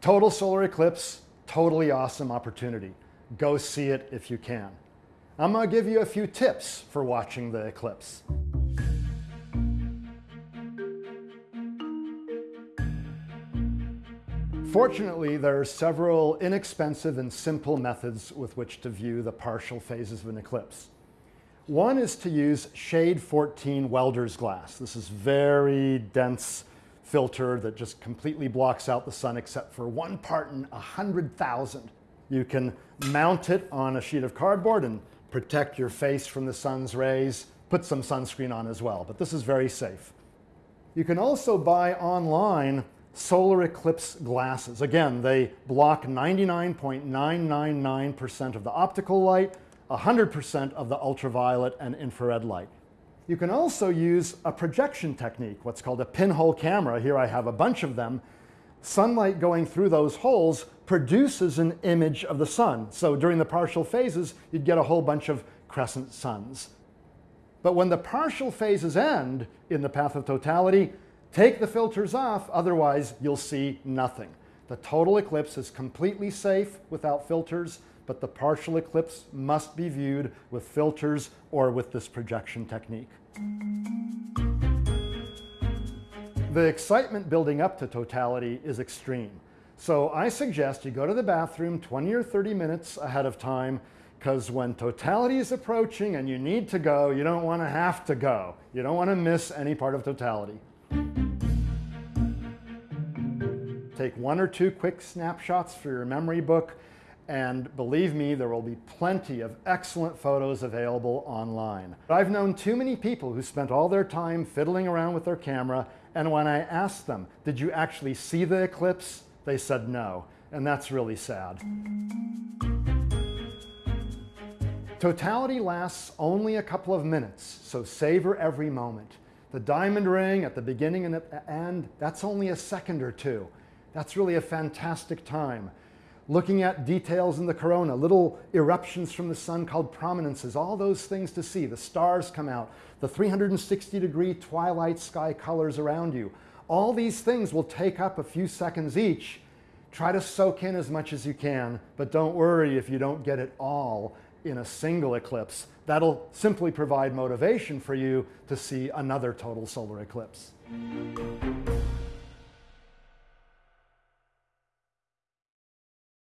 Total solar eclipse, totally awesome opportunity. Go see it if you can. I'm going to give you a few tips for watching the eclipse. Fortunately, there are several inexpensive and simple methods with which to view the partial phases of an eclipse. One is to use shade 14 welder's glass. This is very dense filter that just completely blocks out the sun except for one part in a 100,000. You can mount it on a sheet of cardboard and protect your face from the sun's rays, put some sunscreen on as well, but this is very safe. You can also buy online solar eclipse glasses. Again, they block 99.999% of the optical light, 100% of the ultraviolet and infrared light. You can also use a projection technique, what's called a pinhole camera. Here I have a bunch of them. Sunlight going through those holes produces an image of the sun. So during the partial phases, you'd get a whole bunch of crescent suns. But when the partial phases end in the path of totality, take the filters off, otherwise you'll see nothing. The total eclipse is completely safe without filters, but the partial eclipse must be viewed with filters or with this projection technique. The excitement building up to totality is extreme. So I suggest you go to the bathroom 20 or 30 minutes ahead of time because when totality is approaching and you need to go, you don't want to have to go. You don't want to miss any part of totality. Take one or two quick snapshots for your memory book and believe me, there will be plenty of excellent photos available online. I've known too many people who spent all their time fiddling around with their camera, and when I asked them, did you actually see the eclipse? They said no, and that's really sad. Totality lasts only a couple of minutes, so savor every moment. The diamond ring at the beginning and at the end, that's only a second or two. That's really a fantastic time looking at details in the corona, little eruptions from the sun called prominences, all those things to see. The stars come out, the 360 degree twilight sky colors around you. All these things will take up a few seconds each. Try to soak in as much as you can, but don't worry if you don't get it all in a single eclipse. That'll simply provide motivation for you to see another total solar eclipse.